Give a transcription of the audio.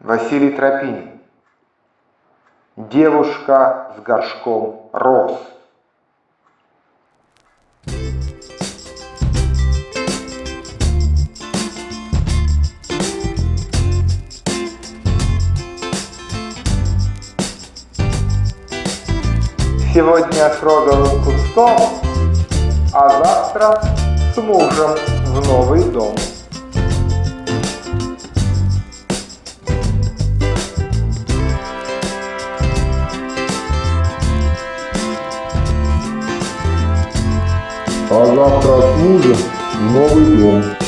Василий Тропинин. Девушка с горшком роз. Сегодня с розовым кустом, а завтра с мужем в новый дом. А завтра в новый дом.